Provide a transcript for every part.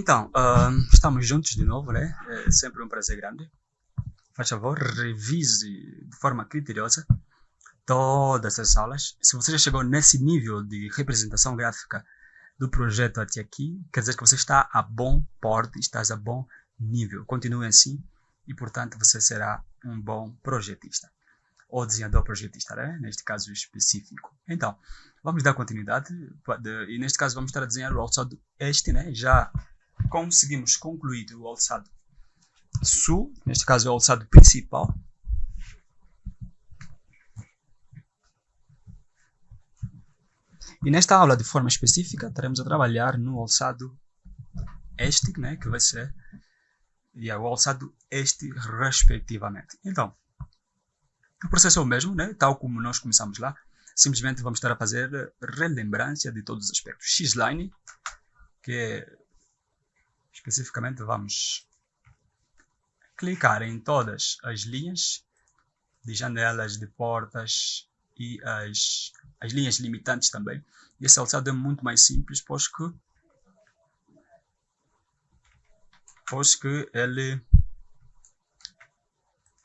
Então, uh, estamos juntos de novo, né? É sempre um prazer grande. Faz favor, revise de forma criteriosa todas as aulas. Se você já chegou nesse nível de representação gráfica do projeto até aqui, quer dizer que você está a bom porte, está a bom nível. Continue assim e, portanto, você será um bom projetista ou desenhador projetista, né? neste caso específico. Então, vamos dar continuidade e neste caso vamos estar a desenhar o alçado este, né? já conseguimos concluir o alçado sul, neste caso é o alçado principal. E nesta aula, de forma específica, estaremos a trabalhar no alçado este, né, que vai ser e o alçado este, respectivamente. Então, o processo é o mesmo, né, tal como nós começamos lá. Simplesmente vamos estar a fazer relembrança de todos os aspectos. X-line, que é especificamente vamos clicar em todas as linhas de janelas, de portas e as, as linhas limitantes também. E esse alçado é muito mais simples, pois que, pois que ele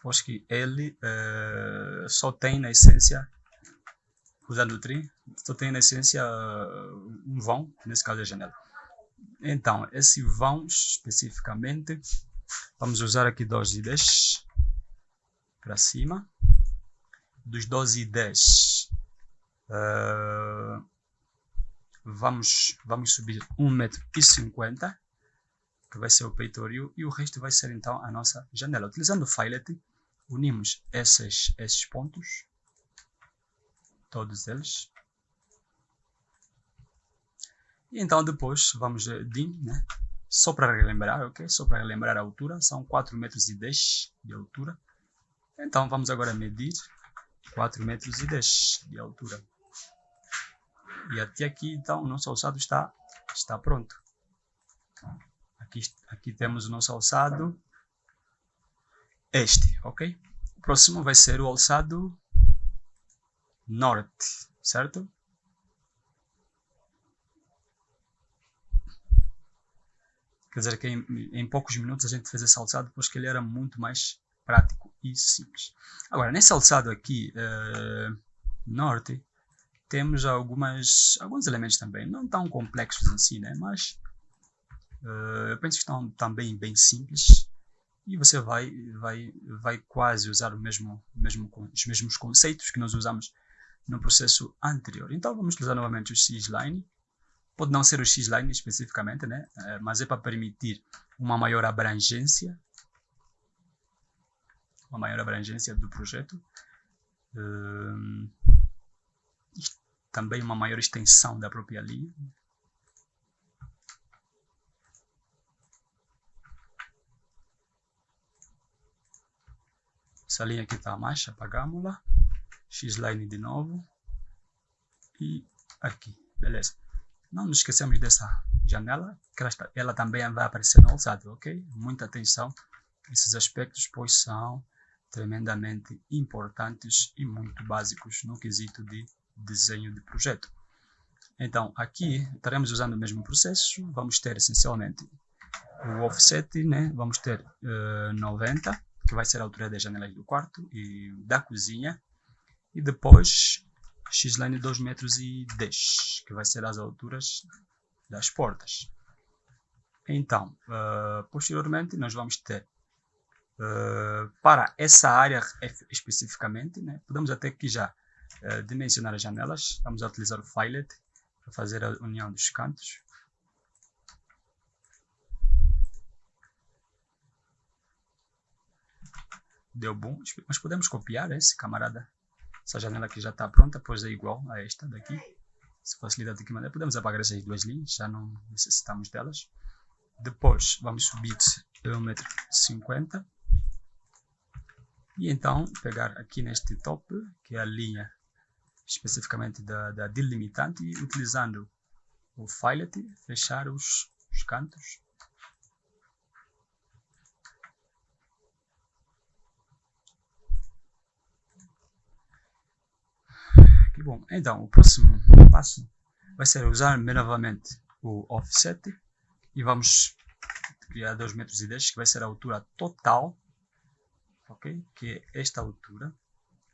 pois que ele uh, só tem na essência usando o tri, só tem na essência uh, um vão, nesse caso é a janela. Então, esse vão especificamente, vamos usar aqui 12 e 10 para cima. Dos 12 e 10, uh, vamos, vamos subir 1,50m, que vai ser o peitoril, e o resto vai ser então a nossa janela. Utilizando o filet, unimos esses, esses pontos, todos eles, e então depois vamos de né? Só para relembrar, ok? Só para relembrar a altura, são 4 metros e 10 de altura. Então vamos agora medir 4 metros e 10 de altura. E até aqui, então, o nosso alçado está, está pronto. Aqui, aqui temos o nosso alçado este, ok? O próximo vai ser o alçado norte, certo? Quer dizer que em, em, poucos minutos a gente fez esse alçado, pois que ele era muito mais prático e simples. Agora, nesse alçado aqui, uh, norte, temos algumas, alguns elementos também, não tão complexos si, né? mas uh, eu penso que estão também bem simples e você vai, vai, vai quase usar o mesmo, mesmo, os mesmos conceitos que nós usamos no processo anterior. Então vamos utilizar novamente o X-Line Pode não ser o X-Line especificamente, né? Eh, mas é para permitir uma maior abrangência, uma maior abrangência do projeto. Um, também uma maior extensão da própria linha. Essa linha aqui está a mais, apagamos-la. X-Line de novo. E aqui, beleza. Não nos esquecemos dessa janela, que ela, está, ela também vai aparecer no alçado, ok? Muita atenção esses aspectos, pois são tremendamente importantes e muito básicos no quesito de desenho de projeto. Então, aqui estaremos usando o mesmo processo, vamos ter essencialmente o offset, né? vamos ter uh, eh, 90, que vai ser a altura das janelas do quarto e da cozinha, e depois x-line 2 metros e 10, que vai ser as alturas das portas. Então, uh, posteriormente nós vamos ter uh, para essa área especificamente, né, podemos até aqui já uh, dimensionar as janelas, vamos utilizar o filet para fazer a união dos cantos. Deu bom, mas podemos copiar esse camarada essa janela aqui já está pronta, pois é igual a esta daqui. Se facilita de que maneira, podemos apagar essas duas linhas, já não necessitamos delas. Depois vamos subir 1,50m. E então pegar aqui neste top, que é a linha especificamente da, da delimitante, e utilizando o filet, fechar os, os cantos bom. Então, o próximo passo vai ser usar novamente o offset e vamos criar 2 metros e 10, que vai ser a altura total, ok? Que é esta altura,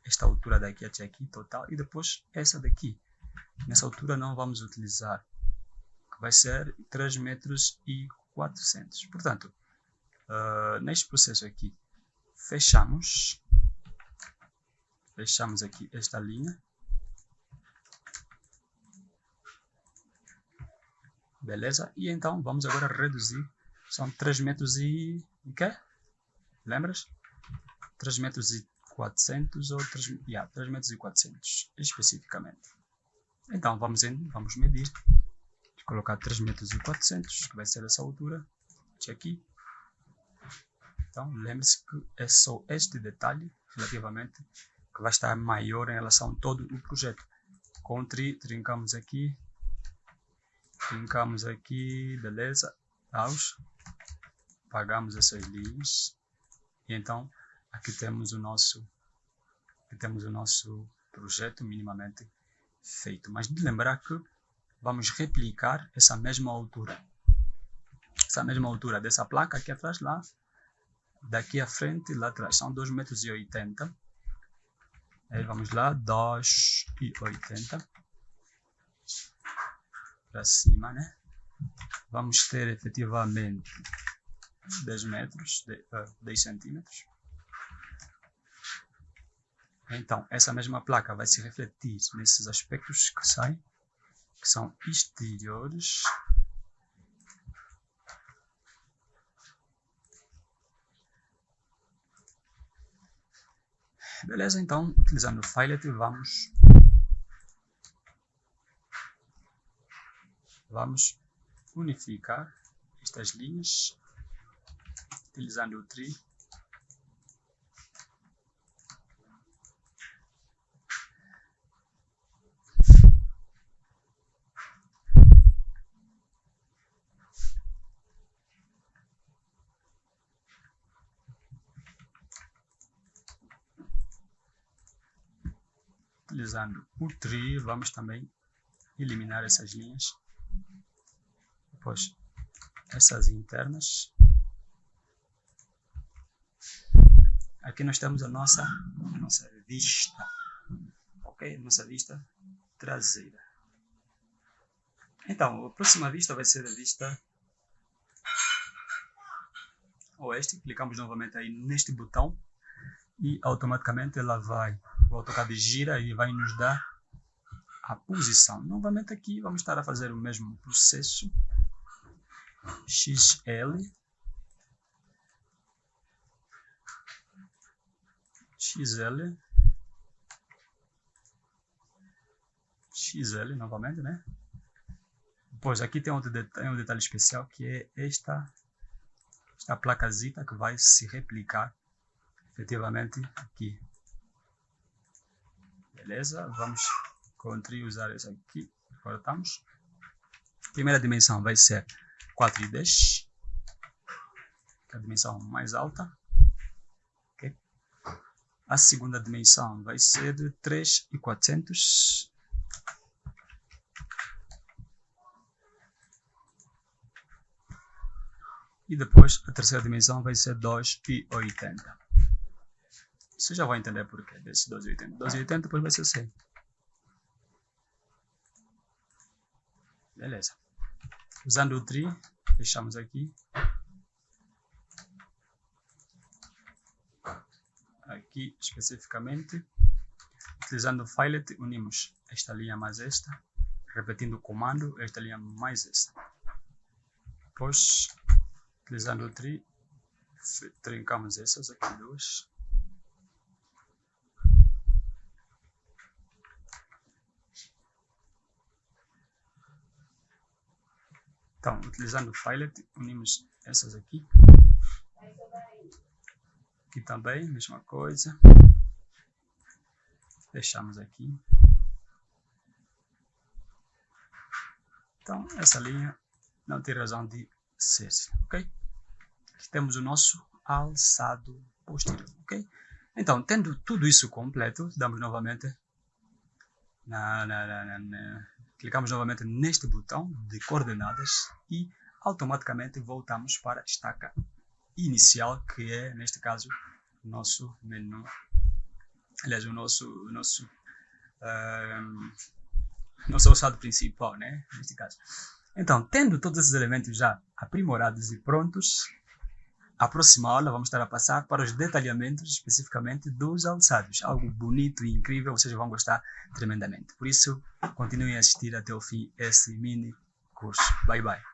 esta altura daqui até aqui, total, e depois essa daqui. Nessa altura não vamos utilizar, que vai ser 3 metros e 400. Portanto, uh, neste processo aqui, fechamos, fechamos aqui esta linha, beleza? E então vamos agora reduzir, são 3 metros e, o quê? Lembras? 3 metros e 400 ou 3, yeah, 3 metros e 400 especificamente. Então vamos, em, vamos medir, Vou colocar 3 metros e 400, que vai ser essa altura, aqui. Então lembre-se que é só este detalhe, relativamente, que vai estar maior em relação a todo o projeto. Com tri, trincamos aqui, trincamos aqui, beleza, aos, pagamos essas linhas, e então aqui temos o nosso, aqui temos o nosso projeto minimamente feito. Mas de lembrar que vamos replicar essa mesma altura. Essa mesma altura dessa placa aqui atrás, lá, daqui à frente, lá atrás, são 2,80 metros. Aí vamos lá, 2,80 para cima, né? Vamos ter efetivamente 10 metros, 10 centímetros. Então, essa mesma placa vai se refletir nesses aspectos que saem, que são exteriores. Beleza, então, utilizando o Filet, vamos, vamos unificar estas linhas, utilizando o Tree. utilizando o tree, vamos também eliminar essas linhas. Depois, essas internas. Aqui nós temos a nossa, a nossa vista, ok? Nossa vista traseira. Então, a próxima vista vai ser a vista oeste. Clicamos novamente aí neste botão e automaticamente ela vai o AutoCAD gira e vai nos dar a posição. Novamente aqui vamos estar a fazer o mesmo processo. XL. XL. XL novamente, né? Pois aqui tem outro detalhe, um detalhe especial que é esta, esta placazita que vai se replicar efetivamente aqui. Beleza? Vamos Ctrl usar esse aqui. Cortamos. Primeira dimensão vai ser 4 e 10. Que é a dimensão mais alta. Okay. A segunda dimensão vai ser de 3 e 400. E depois a terceira dimensão vai ser 2 e 80. Você já vai entender por que desse 1280. 1280 depois vai ser 100. Beleza. Usando o tree, fechamos aqui. Aqui especificamente. Utilizando o filet, unimos esta linha mais esta. Repetindo o comando, esta linha mais esta. Depois, utilizando o tree, trincamos essas aqui duas. Então, utilizando o Filet, unimos essas aqui. Aqui também, mesma coisa. Fechamos aqui. Então, essa linha não tem razão de ser, ok? Aqui temos o nosso alçado posterior, ok? Então, tendo tudo isso completo, damos novamente na, na, na, na Clicamos novamente neste botão de coordenadas e automaticamente voltamos para a estaca inicial, que é, neste caso, o nosso menu. Aliás, o nosso, o nosso, um, nosso alçado principal, né? Neste caso. Então, tendo todos esses elementos já aprimorados e prontos, a próxima aula vamos estar a passar para os detalhamentos especificamente dos alçados. Algo bonito e incrível, vocês vão gostar tremendamente. Por isso, continuem a assistir até o fim esse mini curso. Bye bye.